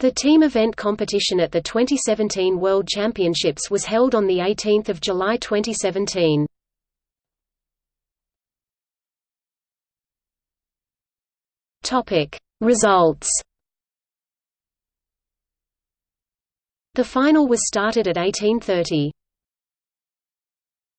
The team event competition at the 2017 World Championships was held on 18 July 2017. Results The final was started at 1830.